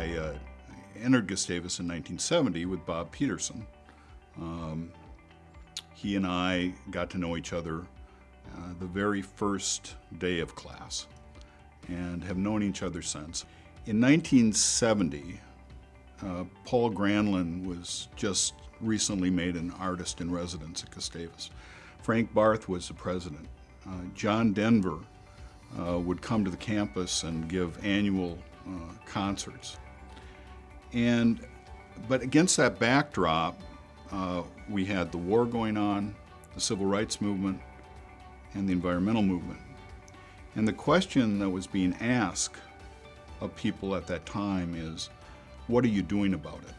I uh, entered Gustavus in 1970 with Bob Peterson. Um, he and I got to know each other uh, the very first day of class and have known each other since. In 1970, uh, Paul Granlund was just recently made an artist in residence at Gustavus. Frank Barth was the president. Uh, John Denver uh, would come to the campus and give annual uh, concerts. And, but against that backdrop, uh, we had the war going on, the civil rights movement, and the environmental movement. And the question that was being asked of people at that time is, what are you doing about it?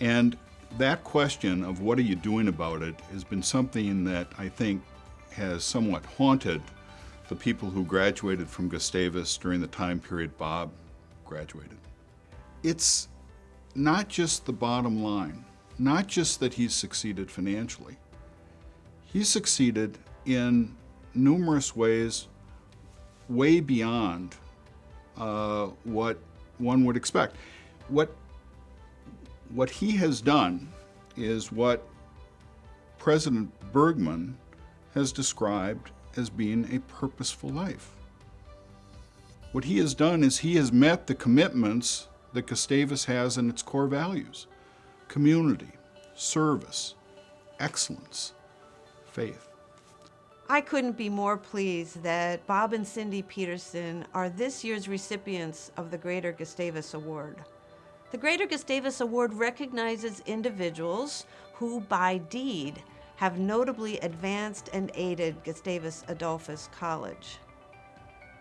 And that question of what are you doing about it has been something that I think has somewhat haunted the people who graduated from Gustavus during the time period Bob graduated. It's not just the bottom line, not just that he's succeeded financially. He's succeeded in numerous ways way beyond uh, what one would expect. What, what he has done is what President Bergman has described as being a purposeful life. What he has done is he has met the commitments that Gustavus has in its core values. Community, service, excellence, faith. I couldn't be more pleased that Bob and Cindy Peterson are this year's recipients of the Greater Gustavus Award. The Greater Gustavus Award recognizes individuals who, by deed, have notably advanced and aided Gustavus Adolphus College.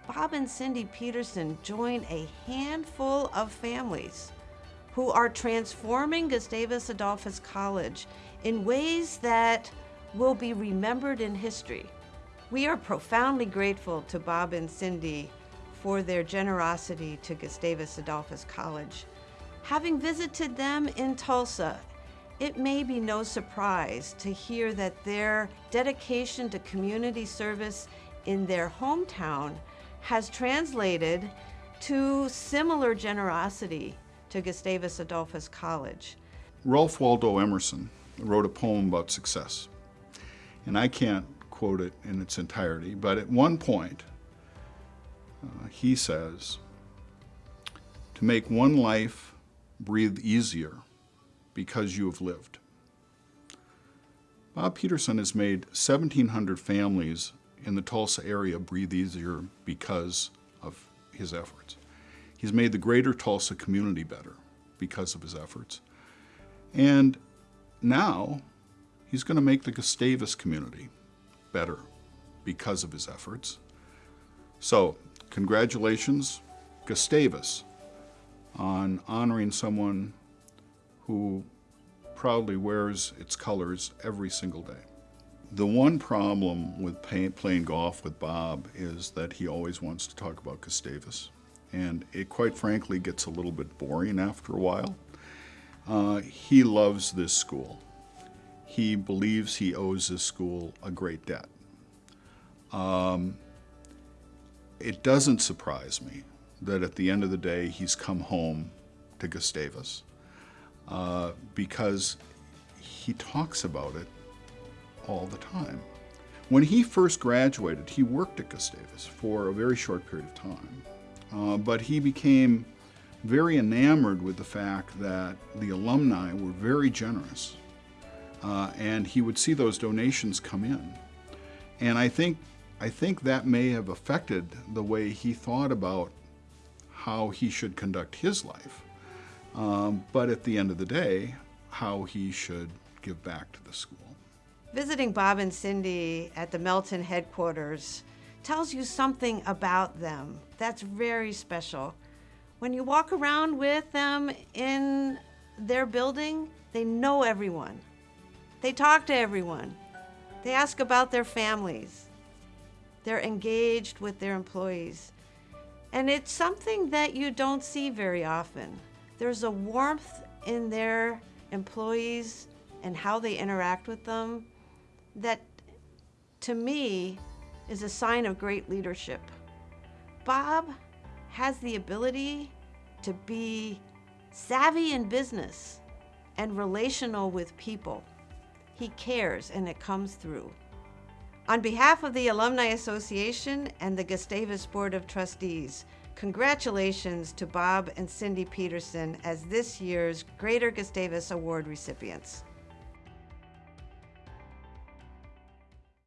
Bob and Cindy Peterson join a handful of families who are transforming Gustavus Adolphus College in ways that will be remembered in history. We are profoundly grateful to Bob and Cindy for their generosity to Gustavus Adolphus College. Having visited them in Tulsa, it may be no surprise to hear that their dedication to community service in their hometown has translated to similar generosity to Gustavus Adolphus College. Ralph Waldo Emerson wrote a poem about success. And I can't quote it in its entirety, but at one point, uh, he says, to make one life breathe easier because you have lived. Bob Peterson has made 1,700 families in the Tulsa area breathe easier because of his efforts. He's made the greater Tulsa community better because of his efforts. And now he's going to make the Gustavus community better because of his efforts. So, congratulations, Gustavus, on honoring someone who proudly wears its colors every single day. The one problem with pay, playing golf with Bob is that he always wants to talk about Gustavus. And it quite frankly gets a little bit boring after a while. Uh, he loves this school. He believes he owes this school a great debt. Um, it doesn't surprise me that at the end of the day he's come home to Gustavus uh, because he talks about it all the time. When he first graduated, he worked at Gustavus for a very short period of time, uh, but he became very enamored with the fact that the alumni were very generous, uh, and he would see those donations come in. And I think, I think that may have affected the way he thought about how he should conduct his life. Um, but at the end of the day, how he should give back to the school. Visiting Bob and Cindy at the Melton headquarters tells you something about them that's very special. When you walk around with them in their building, they know everyone. They talk to everyone. They ask about their families. They're engaged with their employees. And it's something that you don't see very often. There's a warmth in their employees and how they interact with them that, to me, is a sign of great leadership. Bob has the ability to be savvy in business and relational with people. He cares and it comes through. On behalf of the Alumni Association and the Gustavus Board of Trustees, congratulations to Bob and Cindy Peterson as this year's Greater Gustavus Award recipients.